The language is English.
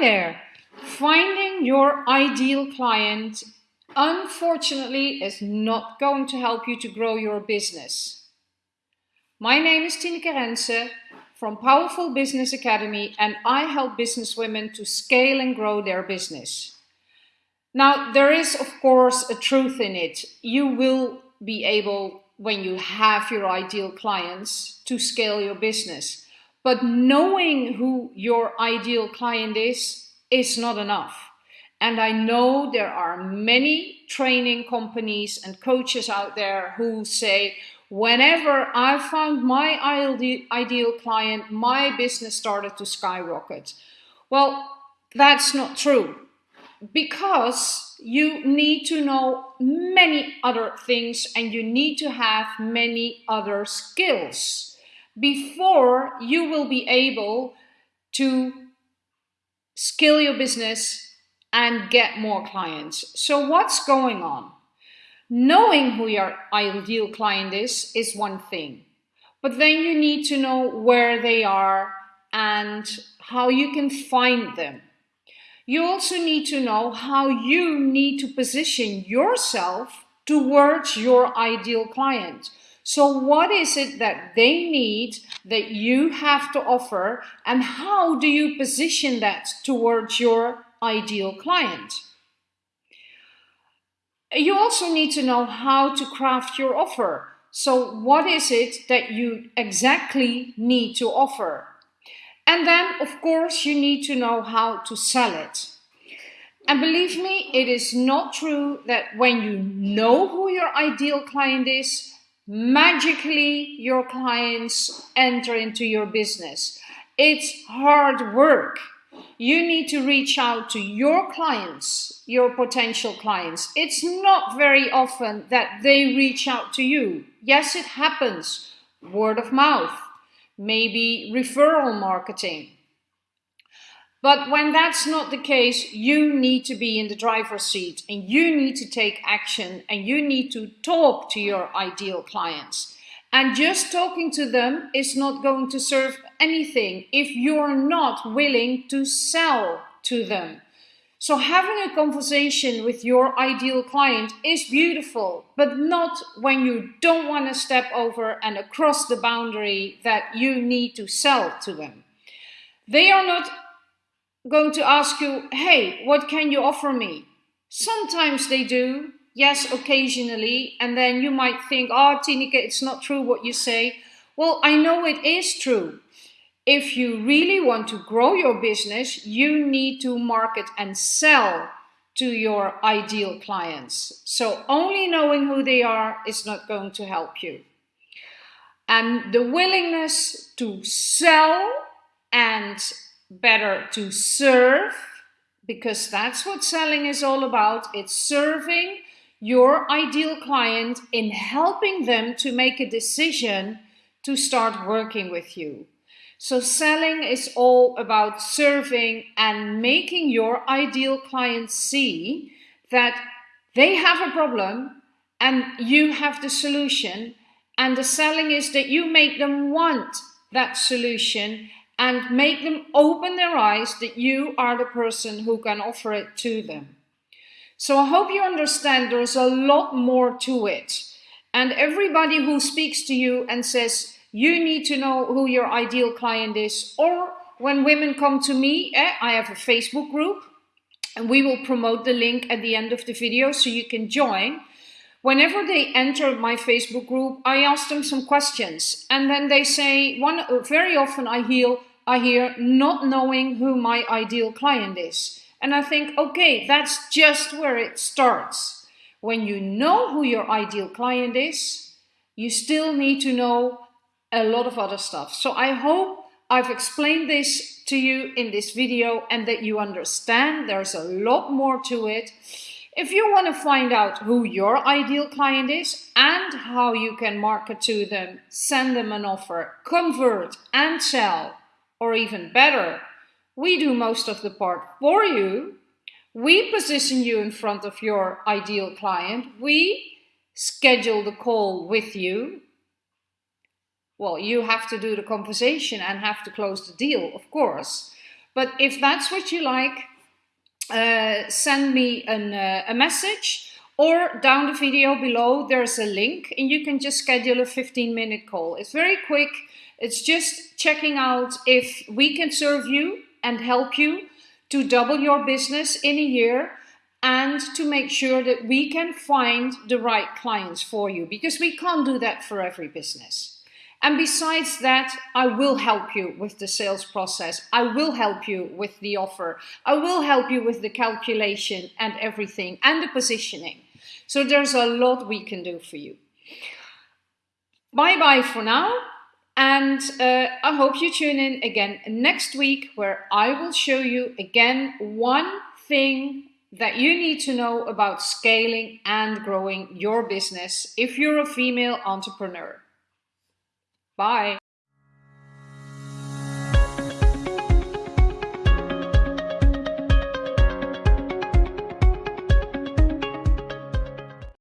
There! Finding your ideal client unfortunately is not going to help you to grow your business. My name is Tineke Rense from Powerful Business Academy and I help businesswomen to scale and grow their business. Now there is of course a truth in it. You will be able when you have your ideal clients to scale your business. But knowing who your ideal client is, is not enough. And I know there are many training companies and coaches out there who say, whenever I found my ideal client, my business started to skyrocket. Well, that's not true because you need to know many other things and you need to have many other skills before you will be able to scale your business and get more clients. So what's going on? Knowing who your ideal client is, is one thing. But then you need to know where they are and how you can find them. You also need to know how you need to position yourself towards your ideal client. So what is it that they need that you have to offer and how do you position that towards your ideal client? You also need to know how to craft your offer. So what is it that you exactly need to offer? And then, of course, you need to know how to sell it. And believe me, it is not true that when you know who your ideal client is, magically your clients enter into your business. It's hard work. You need to reach out to your clients, your potential clients. It's not very often that they reach out to you. Yes, it happens. Word of mouth, maybe referral marketing. But when that's not the case, you need to be in the driver's seat and you need to take action and you need to talk to your ideal clients. And just talking to them is not going to serve anything if you're not willing to sell to them. So having a conversation with your ideal client is beautiful, but not when you don't want to step over and across the boundary that you need to sell to them. They are not going to ask you, hey, what can you offer me? Sometimes they do, yes, occasionally, and then you might think, oh, Tineke, it's not true what you say. Well, I know it is true. If you really want to grow your business, you need to market and sell to your ideal clients. So only knowing who they are is not going to help you. And the willingness to sell and better to serve because that's what selling is all about. It's serving your ideal client in helping them to make a decision to start working with you. So selling is all about serving and making your ideal client see that they have a problem and you have the solution. And the selling is that you make them want that solution and make them open their eyes that you are the person who can offer it to them. So I hope you understand there's a lot more to it. And everybody who speaks to you and says, you need to know who your ideal client is, or when women come to me, eh, I have a Facebook group, and we will promote the link at the end of the video so you can join. Whenever they enter my Facebook group, I ask them some questions. And then they say, one very often I hear, I hear not knowing who my ideal client is. And I think, okay, that's just where it starts. When you know who your ideal client is, you still need to know a lot of other stuff. So I hope I've explained this to you in this video and that you understand there's a lot more to it. If you want to find out who your ideal client is and how you can market to them, send them an offer, convert and sell, or even better, we do most of the part for you. We position you in front of your ideal client. We schedule the call with you. Well, you have to do the conversation and have to close the deal, of course. But if that's what you like, uh, send me an, uh, a message or down the video below there's a link and you can just schedule a 15 minute call. It's very quick. It's just checking out if we can serve you and help you to double your business in a year and to make sure that we can find the right clients for you because we can't do that for every business. And besides that, I will help you with the sales process. I will help you with the offer. I will help you with the calculation and everything and the positioning. So there's a lot we can do for you. Bye bye for now. And uh, I hope you tune in again next week where I will show you again one thing that you need to know about scaling and growing your business if you're a female entrepreneur. Bye.